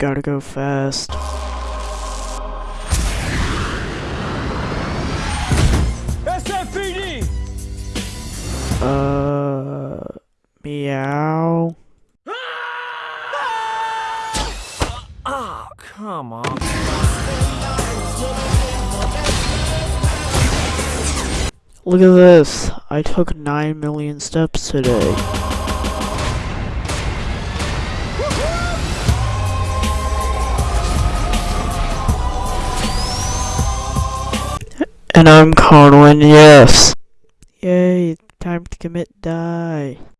gotta go fast. SFPD! Uh, meow. Oh, come on. Look at this. I took 9 million steps today. And I'm Conwin, yes. Yay, time to commit die.